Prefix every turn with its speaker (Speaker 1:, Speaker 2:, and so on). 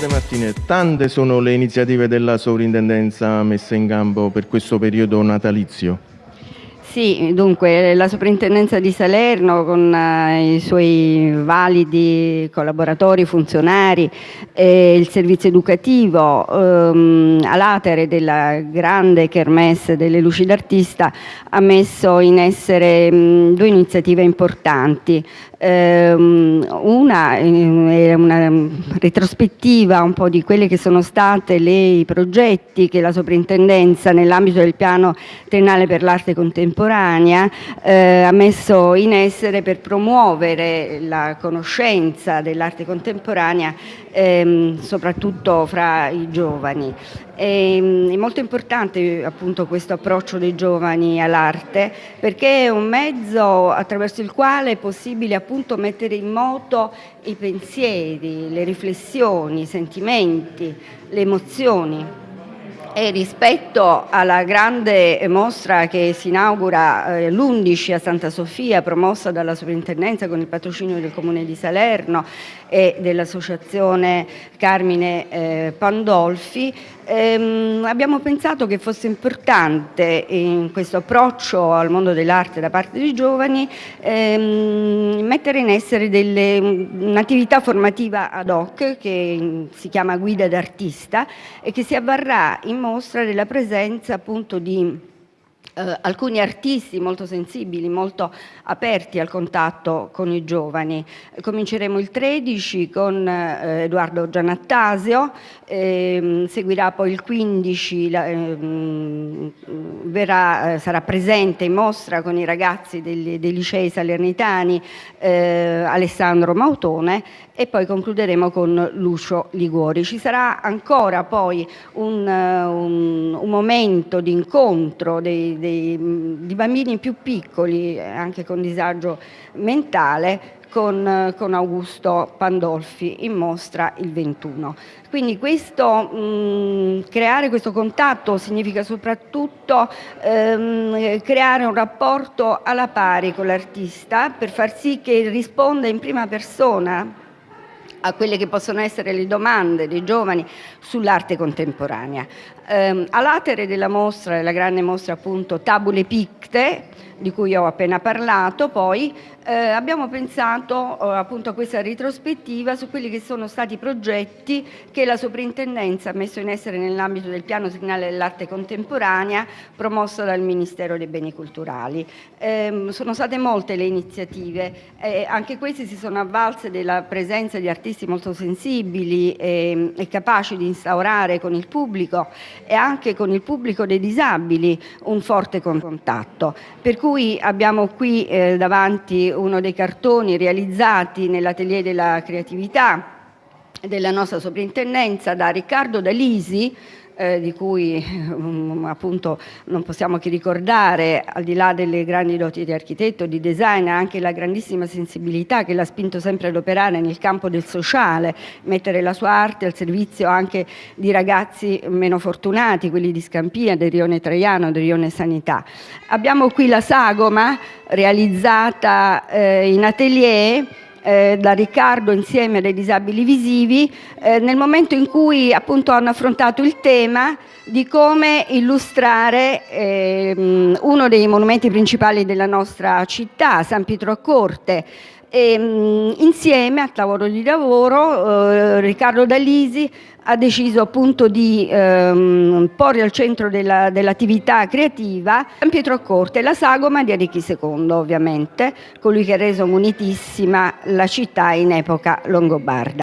Speaker 1: De Martine, tante sono le iniziative della sovrintendenza messe in campo per questo periodo natalizio.
Speaker 2: Sì, dunque la soprintendenza di Salerno con uh, i suoi validi collaboratori, funzionari e il servizio educativo um, a latere della grande kermesse delle luci d'artista ha messo in essere um, due iniziative importanti. Um, una è una retrospettiva un po' di quelli che sono stati i progetti che la soprintendenza nell'ambito del piano triennale per l'arte contemporanea contemporanea eh, ha messo in essere per promuovere la conoscenza dell'arte contemporanea ehm, soprattutto fra i giovani. E, ehm, è molto importante appunto questo approccio dei giovani all'arte perché è un mezzo attraverso il quale è possibile appunto mettere in moto i pensieri, le riflessioni, i sentimenti, le emozioni e rispetto alla grande mostra che si inaugura eh, l'11 a Santa Sofia, promossa dalla Sovrintendenza con il patrocinio del Comune di Salerno e dell'Associazione Carmine eh, Pandolfi, ehm, abbiamo pensato che fosse importante in questo approccio al mondo dell'arte da parte dei giovani ehm, mettere in essere un'attività formativa ad hoc che si chiama guida d'artista e che si avvarrà in mostra della presenza appunto di eh, alcuni artisti molto sensibili, molto aperti al contatto con i giovani. Cominceremo il 13 con eh, Edoardo Gianattasio, ehm, seguirà poi il 15, la, ehm, verrà, eh, sarà presente in mostra con i ragazzi dei, dei licei salernitani eh, Alessandro Mautone e poi concluderemo con Lucio Liguori. Ci sarà ancora poi un, un, un momento di incontro dei, dei, di bambini più piccoli, anche con disagio mentale, con, con, Augusto Pandolfi in mostra il 21. Quindi questo, mh, creare questo contatto significa soprattutto ehm, creare un rapporto alla pari con l'artista per far sì che risponda in prima persona a quelle che possono essere le domande dei giovani sull'arte contemporanea. Eh, a latere della mostra, della grande mostra appunto Tabule Picte, di cui ho appena parlato, poi eh, abbiamo pensato eh, appunto a questa ritrospettiva su quelli che sono stati i progetti che la soprintendenza ha messo in essere nell'ambito del piano signale dell'arte contemporanea promosso dal Ministero dei Beni Culturali. Eh, sono state molte le iniziative, eh, anche queste si sono avvalse della presenza di artisti molto sensibili e, e capaci di instaurare con il pubblico e anche con il pubblico dei disabili un forte contatto. Per cui abbiamo qui eh, davanti uno dei cartoni realizzati nell'atelier della creatività della nostra soprintendenza da Riccardo Dalisi, di cui um, appunto non possiamo che ricordare, al di là delle grandi doti di architetto, di design, anche la grandissima sensibilità che l'ha spinto sempre ad operare nel campo del sociale, mettere la sua arte al servizio anche di ragazzi meno fortunati, quelli di Scampia, del Rione Traiano, del Rione Sanità. Abbiamo qui la sagoma realizzata eh, in atelier eh, da Riccardo insieme ai disabili visivi eh, nel momento in cui appunto hanno affrontato il tema di come illustrare ehm, uno dei monumenti principali della nostra città, San Pietro a Corte, e, mh, insieme al tavolo di lavoro eh, Riccardo Dalisi ha deciso appunto di ehm, porre al centro dell'attività dell creativa San Pietro Accorte, la sagoma di Arricchi II ovviamente, colui che ha reso munitissima la città in epoca longobarda.